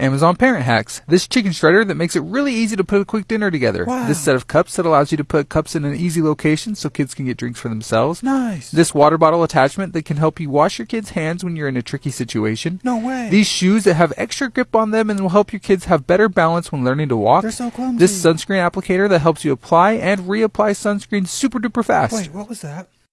Amazon Parent Hacks. This chicken shredder that makes it really easy to put a quick dinner together. Wow. This set of cups that allows you to put cups in an easy location so kids can get drinks for themselves. Nice. This water bottle attachment that can help you wash your kids' hands when you're in a tricky situation. No way. These shoes that have extra grip on them and will help your kids have better balance when learning to walk. They're so clumsy. This sunscreen applicator that helps you apply and reapply sunscreen super duper fast. Wait, what was that?